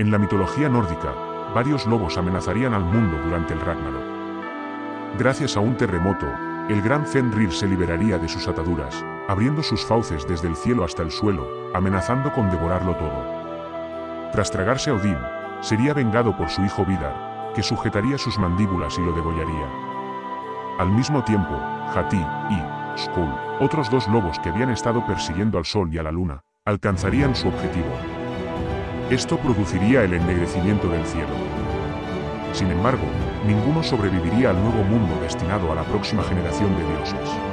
En la mitología nórdica, varios lobos amenazarían al mundo durante el Ragnarok. Gracias a un terremoto, el gran Fenrir se liberaría de sus ataduras, abriendo sus fauces desde el cielo hasta el suelo, amenazando con devorarlo todo. Tras tragarse a Odín, sería vengado por su hijo Vidar, que sujetaría sus mandíbulas y lo degollaría. Al mismo tiempo, Hati y Skull, otros dos lobos que habían estado persiguiendo al sol y a la luna, alcanzarían su objetivo. Esto produciría el ennegrecimiento del cielo. Sin embargo, ninguno sobreviviría al nuevo mundo destinado a la próxima generación de dioses.